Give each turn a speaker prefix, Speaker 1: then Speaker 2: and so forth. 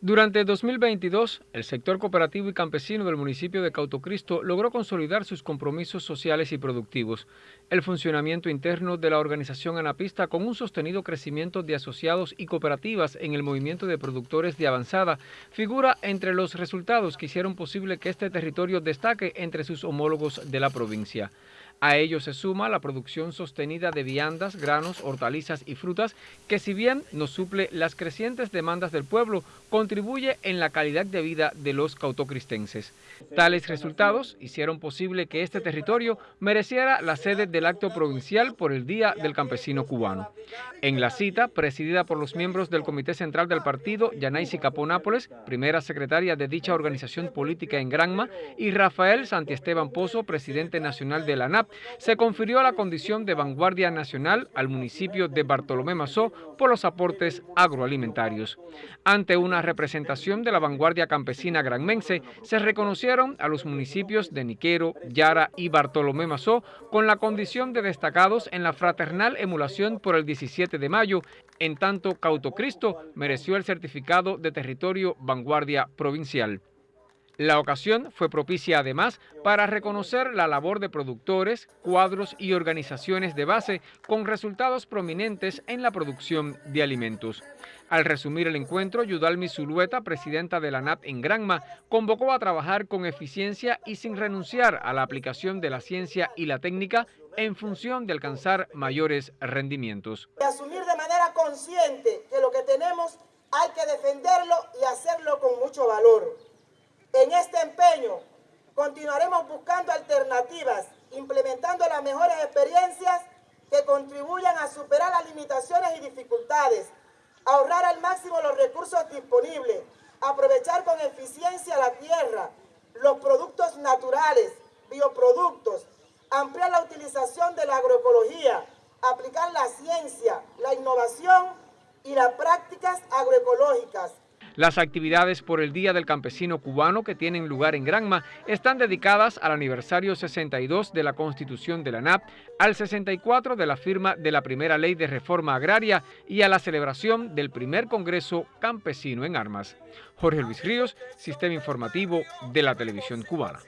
Speaker 1: Durante 2022, el sector cooperativo y campesino del municipio de Cautocristo logró consolidar sus compromisos sociales y productivos. El funcionamiento interno de la organización Anapista con un sostenido crecimiento de asociados y cooperativas en el movimiento de productores de avanzada figura entre los resultados que hicieron posible que este territorio destaque entre sus homólogos de la provincia. A ello se suma la producción sostenida de viandas, granos, hortalizas y frutas que si bien no suple las crecientes demandas del pueblo, contribuye en la calidad de vida de los cautocristenses. Tales resultados hicieron posible que este territorio mereciera la sede del acto provincial por el Día del Campesino Cubano. En la cita, presidida por los miembros del Comité Central del Partido, Yanaisi Caponápoles, primera secretaria de dicha organización política en Granma, y Rafael Santiesteban Pozo, presidente nacional de la ANAP, se confirió la condición de vanguardia nacional al municipio de Bartolomé Mazó por los aportes agroalimentarios. Ante una representación de la vanguardia campesina granmense, se reconocieron a los municipios de Niquero, Yara y Bartolomé Mazó con la condición de destacados en la fraternal emulación por el 17 de mayo, en tanto Cautocristo mereció el certificado de territorio vanguardia provincial. La ocasión fue propicia además para reconocer la labor de productores, cuadros y organizaciones de base con resultados prominentes en la producción de alimentos. Al resumir el encuentro, Yudalmi Zulueta, presidenta de la NAP en Granma, convocó a trabajar con eficiencia y sin renunciar a la aplicación de la ciencia y la técnica en función de alcanzar mayores rendimientos.
Speaker 2: asumir de manera consciente que lo que tenemos hay que defenderlo y hacerlo con mucho valor en este empeño continuaremos buscando alternativas, implementando las mejores experiencias que contribuyan a superar las limitaciones y dificultades, ahorrar al máximo los recursos disponibles, aprovechar con eficiencia la tierra, los productos naturales, bioproductos, ampliar la utilización de la agroecología, aplicar la ciencia, la innovación y las prácticas agroecológicas,
Speaker 1: las actividades por el Día del Campesino Cubano que tienen lugar en Granma están dedicadas al aniversario 62 de la Constitución de la NAP, al 64 de la firma de la primera ley de reforma agraria y a la celebración del primer Congreso Campesino en Armas. Jorge Luis Ríos, Sistema Informativo de la Televisión Cubana.